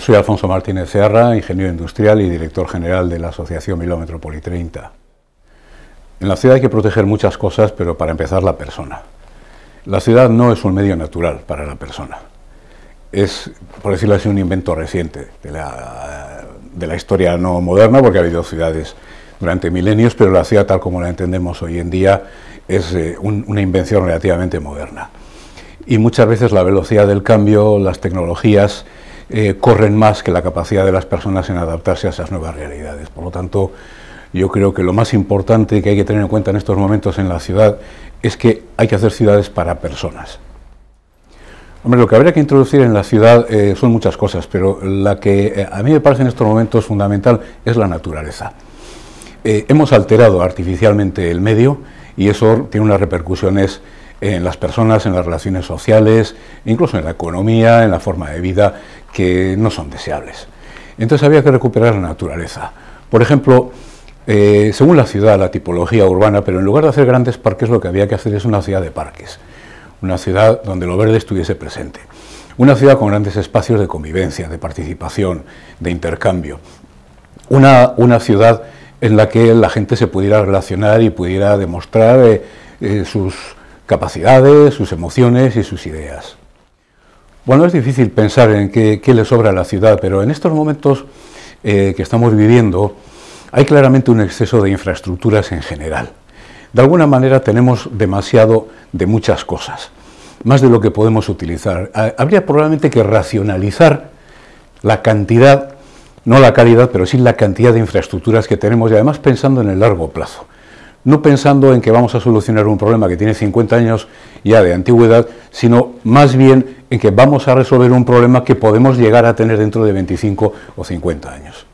Soy Alfonso Martínez Serra, ingeniero industrial y director general de la Asociación Milómetro Poli 30. En la ciudad hay que proteger muchas cosas, pero para empezar la persona. La ciudad no es un medio natural para la persona. Es, por decirlo así, un invento reciente de la, de la historia no moderna, porque ha habido ciudades durante milenios, pero la ciudad tal como la entendemos hoy en día es eh, una invención relativamente moderna. Y muchas veces la velocidad del cambio, las tecnologías, eh, corren más que la capacidad de las personas en adaptarse a esas nuevas realidades. Por lo tanto, yo creo que lo más importante que hay que tener en cuenta en estos momentos en la ciudad es que hay que hacer ciudades para personas. Hombre, lo que habría que introducir en la ciudad eh, son muchas cosas, pero la que eh, a mí me parece en estos momentos fundamental es la naturaleza. hemos alterado artificialmente el medio y eso tiene unas repercusiones en las personas, en las relaciones sociales, incluso en la economía, en la forma de vida, que no son deseables. Entonces había que recuperar la naturaleza. Por ejemplo, eh, según la ciudad, la tipología urbana, pero en lugar de hacer grandes parques, lo que había que hacer es una ciudad de parques, una ciudad donde lo verde estuviese presente, una ciudad con grandes espacios de convivencia, de participación, de intercambio, una, una ciudad en la que la gente se pudiera relacionar y pudiera demostrar eh, eh, sus capacidades, sus emociones y sus ideas. Bueno, es difícil pensar en qué, le sobra a la ciudad, pero en estos momentos eh, que estamos viviendo hay claramente un exceso de infraestructuras en general. De alguna manera tenemos demasiado de muchas cosas, más de lo que podemos utilizar. Habría probablemente que racionalizar la cantidad, no la calidad, pero sí la cantidad de infraestructuras que tenemos y además pensando en el largo plazo no pensando en que vamos a solucionar un problema que tiene 50 años ya de antigüedad, sino más bien en que vamos a resolver un problema que podemos llegar a tener dentro de 25 o 50 años.